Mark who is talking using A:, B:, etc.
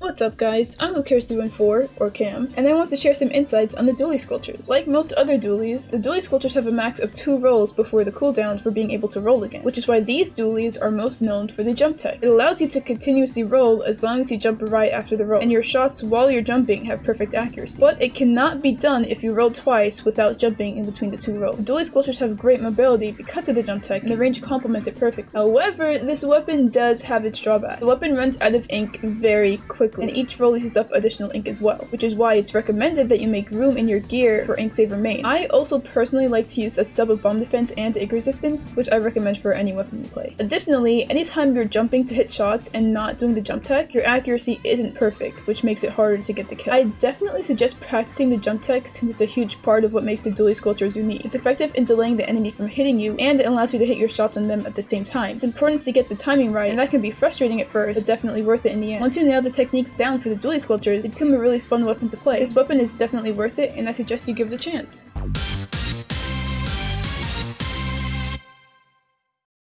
A: What's up guys, I'm Lucares314, or Cam, and I want to share some insights on the dualie squelchers. Like most other dualies, the dualie squelchers have a max of two rolls before the cooldowns for being able to roll again, which is why these dualies are most known for the jump tech. It allows you to continuously roll as long as you jump right after the roll, and your shots while you're jumping have perfect accuracy. But it cannot be done if you roll twice without jumping in between the two rolls. The dualie squelchers have great mobility because of the jump tech, and the range complements it perfectly. However, this weapon does have its drawback. The weapon runs out of ink very quickly, and each roll uses up additional ink as well, which is why it's recommended that you make room in your gear for ink saver main. I also personally like to use a sub of bomb defense and ink resistance, which I recommend for any weapon you play. Additionally, anytime you're jumping to hit shots and not doing the jump tech, your accuracy isn't perfect, which makes it harder to get the kill. I definitely suggest practicing the jump tech since it's a huge part of what makes the dualie squelchers unique. It's effective in delaying the enemy from hitting you, and it allows you to hit your shots on them at the same time. It's important to get the timing right, and that can be frustrating at first, but definitely worth it in the end. Once you nail the down for the dualie squelchers, they become a really fun weapon to play. This weapon is definitely worth it, and I suggest you give it a chance.